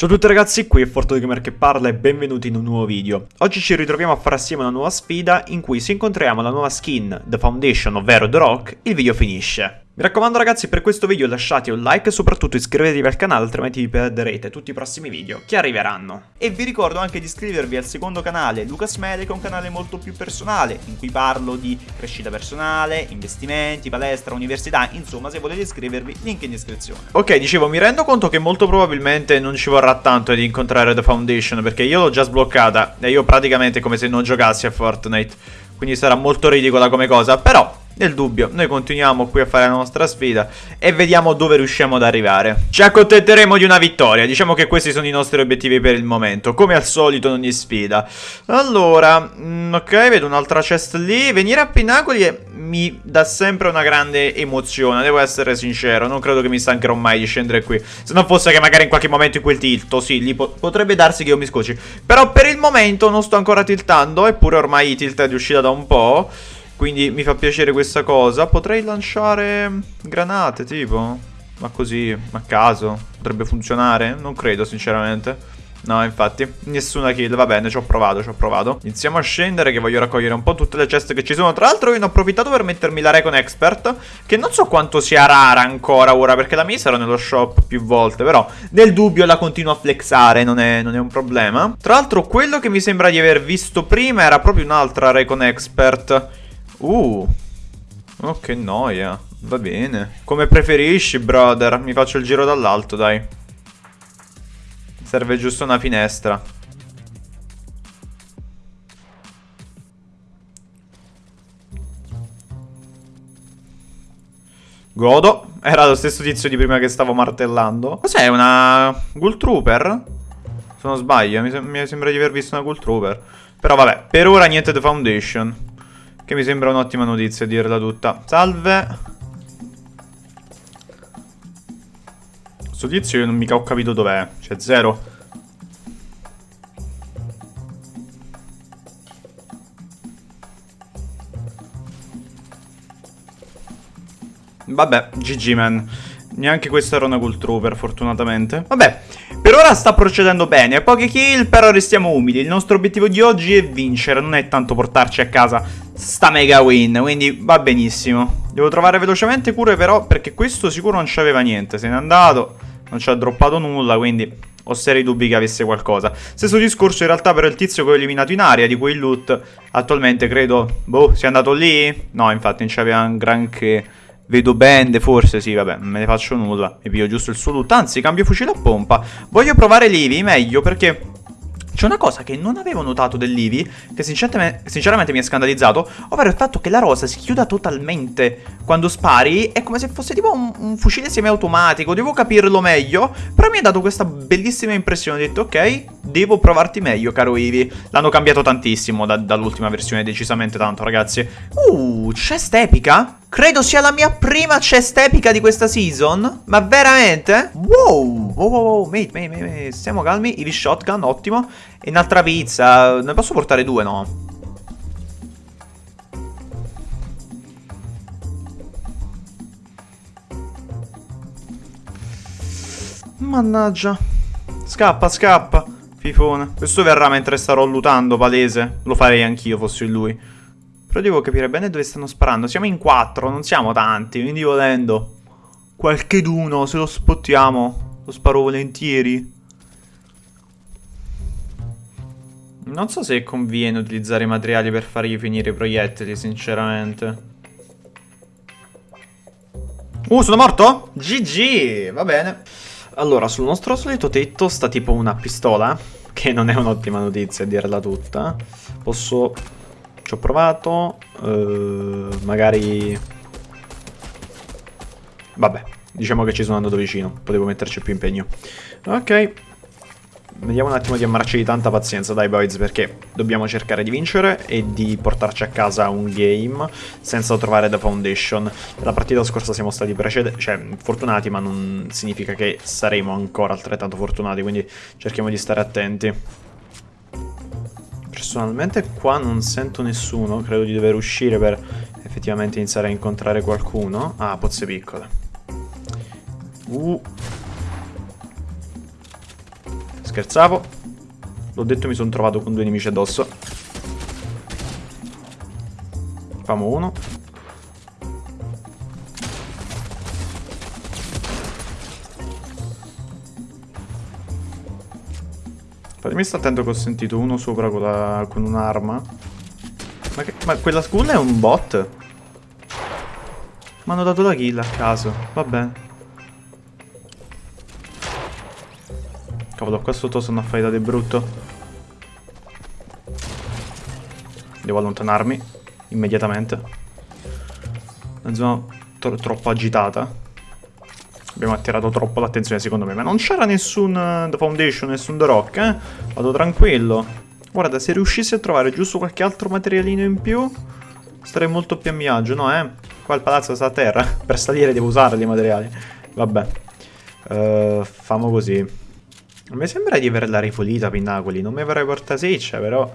Ciao a tutti ragazzi, qui è Fortune Gamer che parla e benvenuti in un nuovo video. Oggi ci ritroviamo a fare assieme una nuova sfida in cui se incontriamo la nuova skin The Foundation, ovvero The Rock, il video finisce. Mi raccomando ragazzi per questo video lasciate un like e soprattutto iscrivetevi al canale altrimenti vi perderete tutti i prossimi video che arriveranno. E vi ricordo anche di iscrivervi al secondo canale Lucas Media che è un canale molto più personale in cui parlo di crescita personale, investimenti, palestra, università, insomma se volete iscrivervi link in descrizione. Ok dicevo mi rendo conto che molto probabilmente non ci vorrà tanto ad incontrare The Foundation perché io l'ho già sbloccata e io praticamente come se non giocassi a Fortnite quindi sarà molto ridicola come cosa però nel dubbio, noi continuiamo qui a fare la nostra sfida e vediamo dove riusciamo ad arrivare. Ci accontenteremo di una vittoria, diciamo che questi sono i nostri obiettivi per il momento, come al solito in ogni sfida. Allora, mm, ok, vedo un'altra chest lì, venire a Pinnacoli mi dà sempre una grande emozione, devo essere sincero, non credo che mi stancherò mai di scendere qui. Se non fosse che magari in qualche momento in quel tilto, sì, lì po potrebbe darsi che io mi scocci. Però per il momento non sto ancora tiltando, eppure ormai tilt è uscita da un po'. Quindi mi fa piacere questa cosa. Potrei lanciare granate, tipo. Ma così, a caso. Potrebbe funzionare? Non credo, sinceramente. No, infatti, nessuna kill, va bene, ci ho provato, ci ho provato Iniziamo a scendere che voglio raccogliere un po' tutte le ceste che ci sono Tra l'altro io ne ho approfittato per mettermi la Recon Expert Che non so quanto sia rara ancora ora Perché la mia sarà nello shop più volte Però nel dubbio la continuo a flexare, non è, non è un problema Tra l'altro quello che mi sembra di aver visto prima era proprio un'altra Recon Expert Uh, oh che noia, va bene. Come preferisci, brother, mi faccio il giro dall'alto, dai. Serve giusto una finestra. Godo. Era lo stesso tizio di prima che stavo martellando. Cos'è? Una Ghoul Trooper? Se non sbaglio, mi, sem mi sembra di aver visto una Ghoul Trooper. Però vabbè, per ora niente The Foundation. Che mi sembra un'ottima notizia, dirla tutta. Salve. Questo tizio io non mica ho capito dov'è. C'è zero. Vabbè, GG man. Neanche questo era una Cool Trooper, fortunatamente. Vabbè, per ora sta procedendo bene. Poche kill, però restiamo umili. Il nostro obiettivo di oggi è vincere, non è tanto portarci a casa sta mega win, quindi va benissimo. Devo trovare velocemente cure però, perché questo sicuro non c'aveva niente, se n'è andato, non ci ha droppato nulla, quindi ho seri dubbi che avesse qualcosa. Stesso discorso in realtà per il tizio che ho eliminato in aria, di cui il loot attualmente credo, boh, sia andato lì? No, infatti non c'aveva un granché... Vedo bende, forse sì, vabbè, non me ne faccio nulla. Mi piglio giusto il suo loot. Anzi, cambio fucile a pompa. Voglio provare l'Eevee, meglio, perché c'è una cosa che non avevo notato dell'Ivi, che sinceramente, sinceramente, mi ha scandalizzato, ovvero il fatto che la rosa si chiuda totalmente quando spari, è come se fosse tipo un, un fucile semiautomatico, devo capirlo meglio, però mi ha dato questa bellissima impressione, ho detto ok, devo provarti meglio caro Ivi, l'hanno cambiato tantissimo da, dall'ultima versione, decisamente tanto ragazzi. Uh, chest epica? Credo sia la mia prima chest epica di questa season. Ma veramente? Wow. Wow, wow, wow. Mate, mate, mate, mate. Stiamo calmi. Eevee shotgun, ottimo. E un'altra pizza. Ne posso portare due, no? Mannaggia. Scappa, scappa. Fifone. Questo verrà mentre starò lutando, palese. Lo farei anch'io, fossi lui. Però devo capire bene dove stanno sparando. Siamo in quattro, non siamo tanti, quindi volendo. Qualche d'uno, se lo spottiamo, lo sparo volentieri. Non so se conviene utilizzare i materiali per fargli finire i proiettili, sinceramente. Uh, sono morto? GG, va bene. Allora, sul nostro solito tetto sta tipo una pistola, che non è un'ottima notizia a dirla tutta. Posso ci ho provato. Uh, magari... Vabbè, diciamo che ci sono andato vicino. Potevo metterci più impegno. Ok. Vediamo un attimo di ammarci di tanta pazienza, dai boys, perché dobbiamo cercare di vincere e di portarci a casa un game senza trovare The Foundation. La partita scorsa siamo stati cioè, fortunati, ma non significa che saremo ancora altrettanto fortunati, quindi cerchiamo di stare attenti. Personalmente qua non sento nessuno, credo di dover uscire per effettivamente iniziare a incontrare qualcuno. Ah, pozze piccole. Uh. Scherzavo. L'ho detto mi sono trovato con due nemici addosso. Famo uno. Fatemi stare attento che ho sentito uno sopra con, la, con un'arma. Ma, ma quella school è un bot? Mi hanno dato la kill a caso. Va bene. Cavolo, qua sotto sono affidati brutto. Devo allontanarmi immediatamente. Una zona tro troppo agitata. Abbiamo attirato troppo l'attenzione secondo me. Ma non c'era nessun uh, The Foundation, nessun The Rock, eh? Vado tranquillo. Guarda, se riuscissi a trovare giusto qualche altro materialino in più, starei molto più a mio agio, no eh? Qua il palazzo sta a terra. per salire devo usare i materiali. Vabbè. Uh, famo così. Mi sembra di averla ripulita Pinnacoli, non mi vorrei portare seccia, però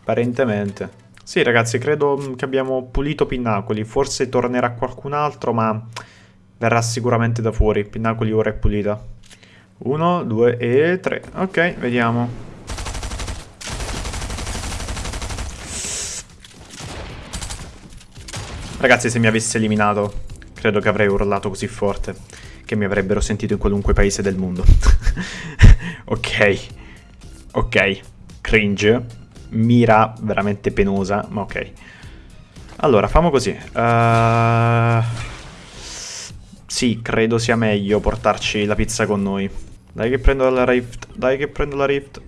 apparentemente. Sì ragazzi, credo mm, che abbiamo pulito Pinnacoli, forse tornerà qualcun altro, ma verrà sicuramente da fuori. Pinnacoli ora è pulita. Uno, due e tre. Ok, vediamo. Ragazzi, se mi avesse eliminato, credo che avrei urlato così forte che mi avrebbero sentito in qualunque paese del mondo. ok. Ok. Cringe. Mira veramente penosa, ma ok. Allora, famo così. Uh... Sì, credo sia meglio portarci la pizza con noi. Dai che prendo la rift. Dai che prendo la rift.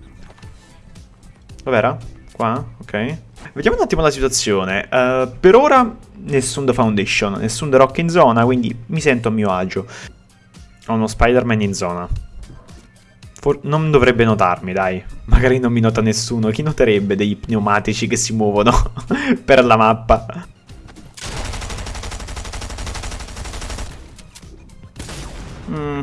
Dov'era? Qua? Ok. Vediamo un attimo la situazione. Uh, per ora nessun The Foundation, nessun The Rock in zona, quindi mi sento a mio agio. Ho uno Spider-Man in zona. For non dovrebbe notarmi, dai. Magari non mi nota nessuno. Chi noterebbe dei pneumatici che si muovono per la mappa? Mm.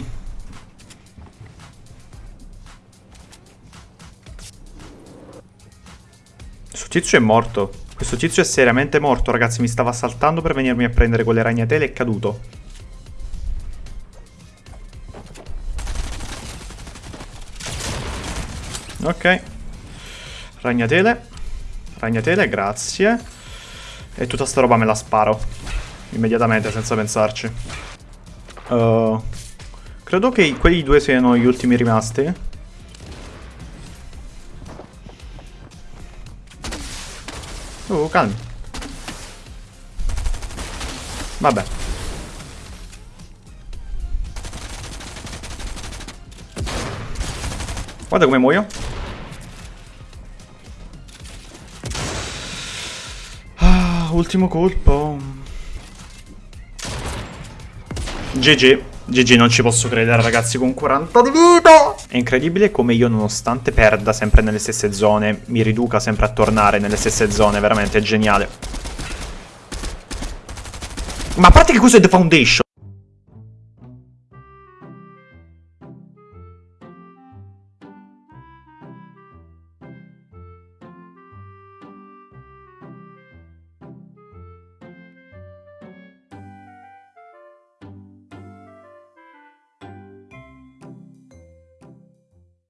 Questo tizio è morto. Questo tizio è seriamente morto, ragazzi. Mi stava saltando per venirmi a prendere quelle ragnatele e è caduto. Ok. Ragnatele. Ragnatele, grazie. E tutta sta roba me la sparo. Immediatamente, senza pensarci. Uh, credo che quei due siano gli ultimi rimasti. Oh, calmi. Vabbè. Guarda come muoio. ultimo colpo. GG. GG non ci posso credere ragazzi con 40 di vita. È incredibile come io nonostante perda sempre nelle stesse zone Mi riduca sempre a tornare nelle stesse zone Veramente è geniale. Ma a parte che questo è The Foundation